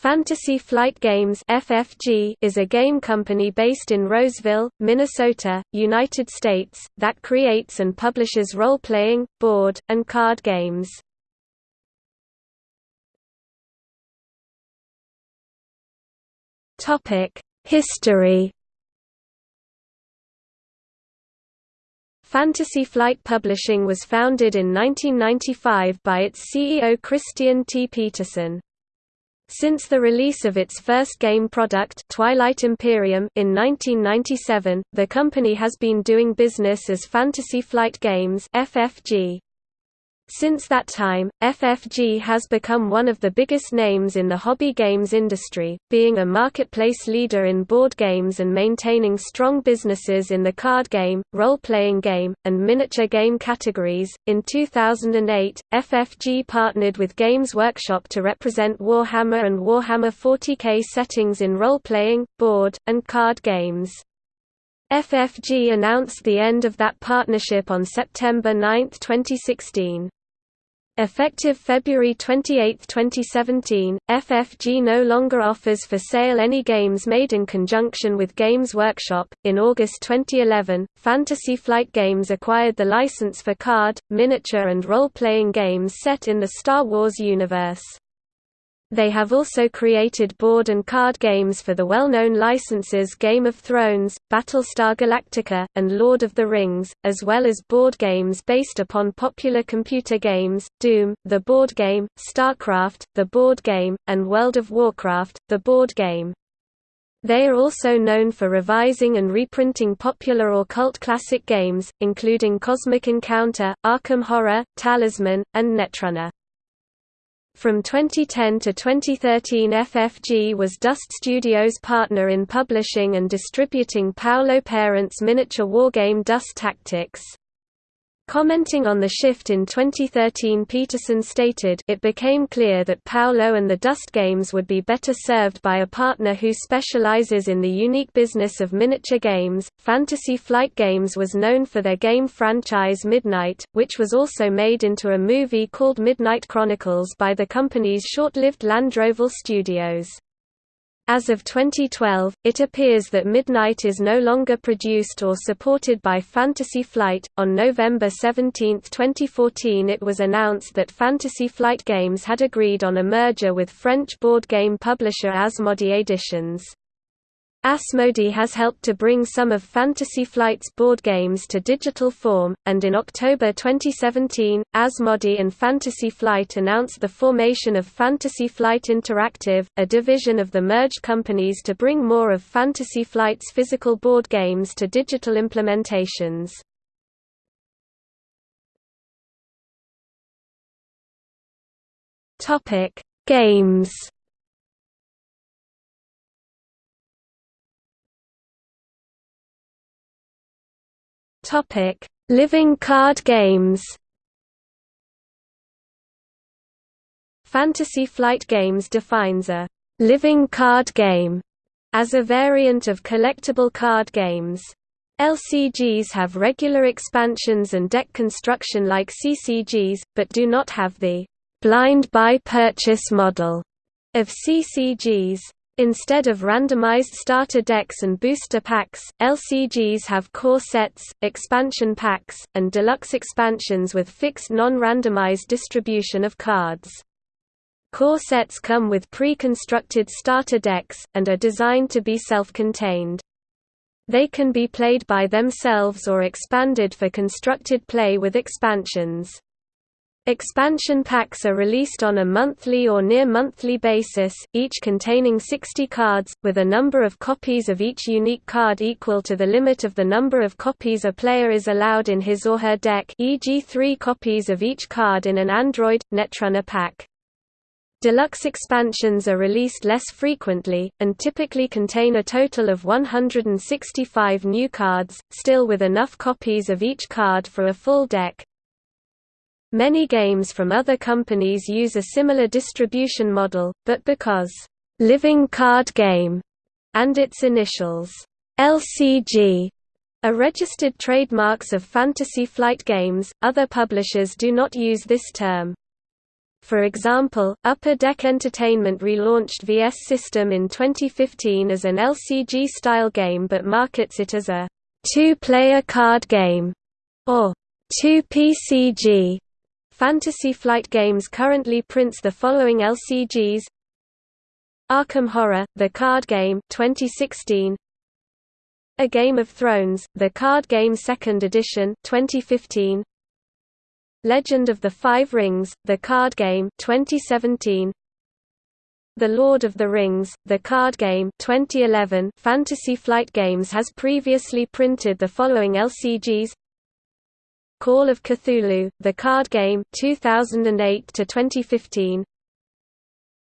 Fantasy Flight Games (FFG) is a game company based in Roseville, Minnesota, United States, that creates and publishes role-playing, board, and card games. Topic: History. Fantasy Flight Publishing was founded in 1995 by its CEO Christian T. Petersen. Since the release of its first game product Twilight Imperium in 1997, the company has been doing business as Fantasy Flight Games FFG. Since that time, FFG has become one of the biggest names in the hobby games industry, being a marketplace leader in board games and maintaining strong businesses in the card game, role-playing game, and miniature game categories. In 2008, FFG partnered with Games Workshop to represent Warhammer and Warhammer 40K settings in role-playing, board, and card games. FFG announced the end of that partnership on September 9, 2016. Effective February 28, 2017, FFG no longer offers for sale any games made in conjunction with Games Workshop. In August 2011, Fantasy Flight Games acquired the license for card, miniature, and role playing games set in the Star Wars universe. They have also created board and card games for the well-known licenses Game of Thrones, Battlestar Galactica, and Lord of the Rings, as well as board games based upon popular computer games, Doom, the board game, StarCraft, the board game, and World of Warcraft, the board game. They are also known for revising and reprinting popular or cult classic games, including Cosmic Encounter, Arkham Horror, Talisman, and Netrunner. From 2010 to 2013 FFG was Dust Studios' partner in publishing and distributing Paolo Parente's miniature wargame Dust Tactics. Commenting on the shift in 2013 Petersen stated it became clear that Paolo and the Dust games would be better served by a partner who specializes in the unique business of miniature games. Fantasy Flight Games was known for their game franchise Midnight, which was also made into a movie called Midnight Chronicles by the company's short-lived Landroval Studios. As of 2012, it appears that Midnight is no longer produced or supported by Fantasy Flight. On November 17, 2014, it was announced that Fantasy Flight Games had agreed on a merger with French board game publisher Asmodee Editions. Asmodee has helped to bring some of Fantasy Flight's board games to digital form, and in October 2017, Asmodee and Fantasy Flight announced the formation of Fantasy Flight Interactive, a division of the merged companies to bring more of Fantasy Flight's physical board games to digital implementations. Games Topic: Living card games. Fantasy Flight Games defines a living card game as a variant of collectible card games. LCGs have regular expansions and deck construction like CCGs, but do not have the blind buy purchase model of CCGs. Instead of randomized starter decks and booster packs, LCGs have core sets, expansion packs, and deluxe expansions with fixed non-randomized distribution of cards. Core sets come with pre-constructed starter decks, and are designed to be self-contained. They can be played by themselves or expanded for constructed play with expansions. Expansion packs are released on a monthly or near-monthly basis, each containing 60 cards, with a number of copies of each unique card equal to the limit of the number of copies a player is allowed in his or her deck e.g. three copies of each card in an Android, Netrunner pack. Deluxe expansions are released less frequently, and typically contain a total of 165 new cards, still with enough copies of each card for a full deck. Many games from other companies use a similar distribution model, but because Living Card Game and its initials LCG are registered trademarks of Fantasy Flight Games, other publishers do not use this term. For example, Upper Deck Entertainment relaunched VS System in 2015 as an LCG-style game but markets it as a two-player card game, or 2PCG. Fantasy Flight Games currently prints the following LCGs Arkham Horror, the card game 2016 A Game of Thrones, the card game 2nd edition 2015 Legend of the Five Rings, the card game 2017 The Lord of the Rings, the card game 2011 Fantasy Flight Games has previously printed the following LCGs Call of Cthulhu, the card game 2008 to 2015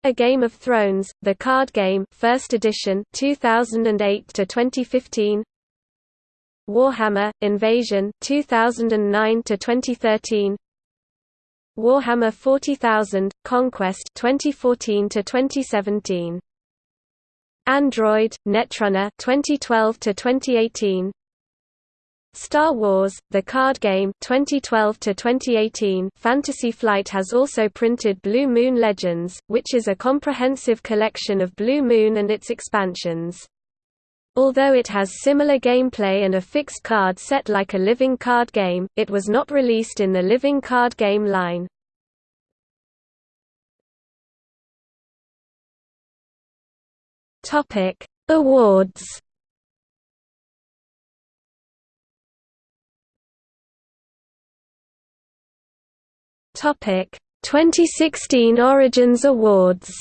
A Game of Thrones, the card game 1st edition 2008 to 2015 Warhammer Invasion 2009 to 2013 Warhammer 40,000 Conquest 2014 to 2017 Android Netrunner 2012 to 2018 Star Wars: The Card Game 2012 to 2018 Fantasy Flight has also printed Blue Moon Legends, which is a comprehensive collection of Blue Moon and its expansions. Although it has similar gameplay and a fixed card set like a living card game, it was not released in the living card game line. Topic: Awards. Topic: 2016 Origins Awards.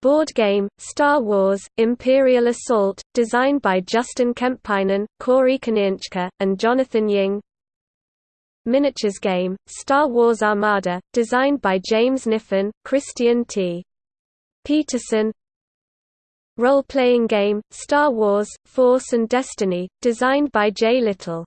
Board game, Star Wars, Imperial Assault, designed by Justin Kemppainen, Corey Konieczka, and Jonathan Ying Miniatures game, Star Wars Armada, designed by James Kniffen, Christian T. Petersen Role-playing game, Star Wars, Force and Destiny, designed by Jay Little